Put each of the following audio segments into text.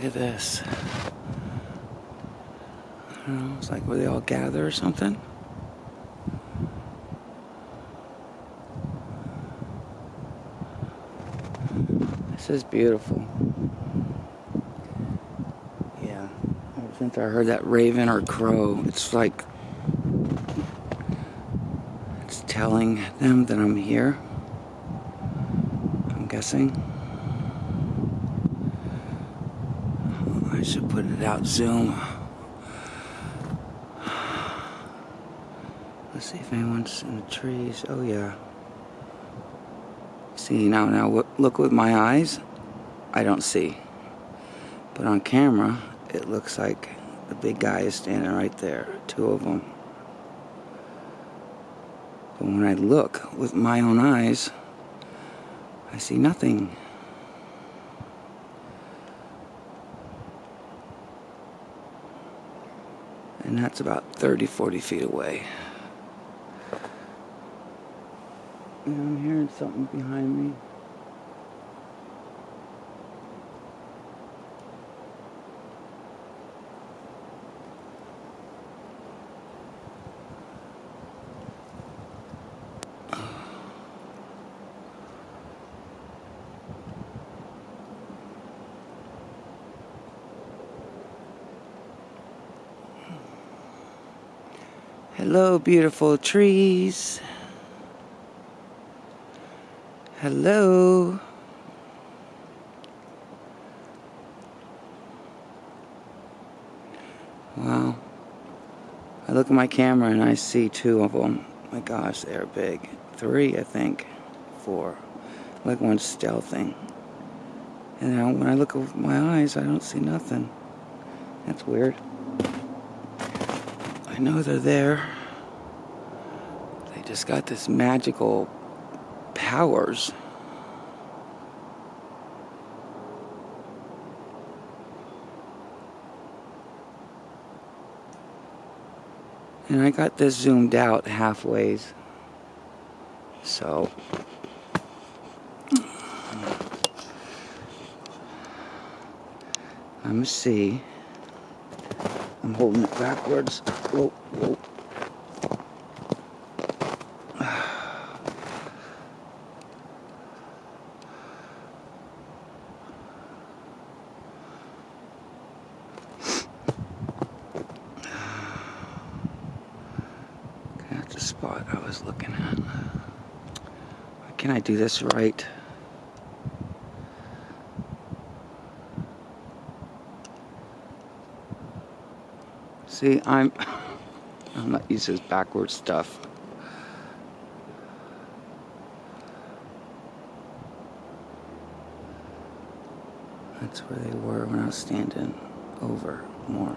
Look at this. I don't know, it's like where they all gather or something. This is beautiful. Yeah, ever since I heard that raven or crow, it's like it's telling them that I'm here. I'm guessing. I should put it out zoom. Let's see if anyone's in the trees. Oh yeah. See now, now look with my eyes. I don't see. But on camera, it looks like the big guy is standing right there. Two of them. But when I look with my own eyes, I see nothing. And that's about 30, 40 feet away. And I'm hearing something behind me. Hello, beautiful trees. Hello. Wow. I look at my camera and I see two of them. My gosh, they're big. Three, I think. Four. Like one's stealthing. And now when I look with my eyes, I don't see nothing. That's weird. I know they're there. They just got this magical powers. And I got this zoomed out halfway. So I'm gonna see. I'm holding it backwards. Whoa, whoa. That's the spot I was looking at. Can't I do this right? See, I'm I'm not used to this backward stuff. That's where they were when I was standing over more.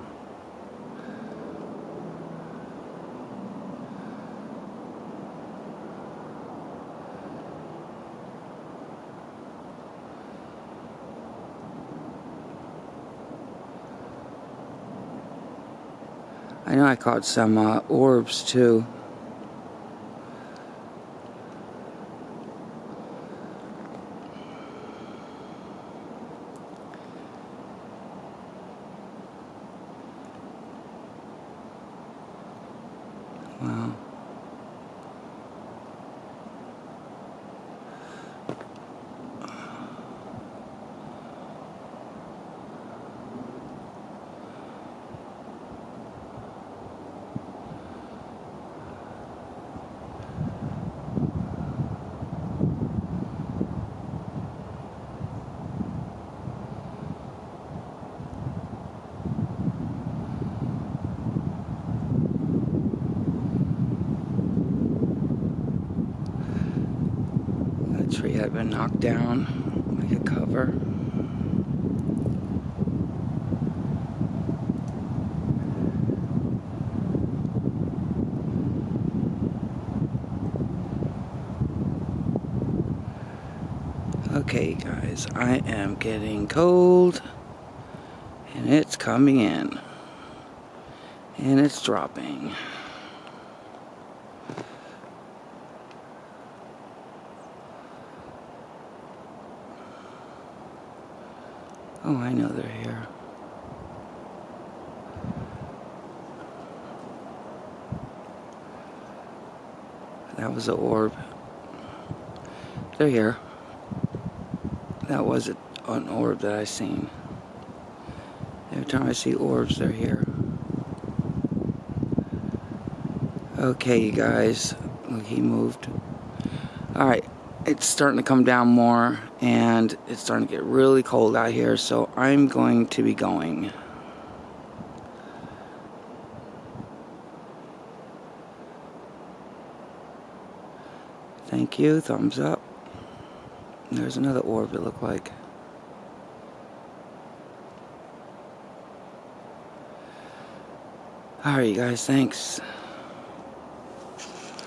I know I caught some uh, orbs too. Wow. Tree had been knocked down like a cover. Okay guys, I am getting cold and it's coming in and it's dropping. Oh, I know they're here. That was an orb. They're here. That was an orb that I seen. Every time I see orbs, they're here. Okay, you guys. Look, he moved. Alright, it's starting to come down more, and it's starting to get really cold out here, so I'm going to be going. Thank you, thumbs up. There's another orb it looked like. Alright, you guys, thanks.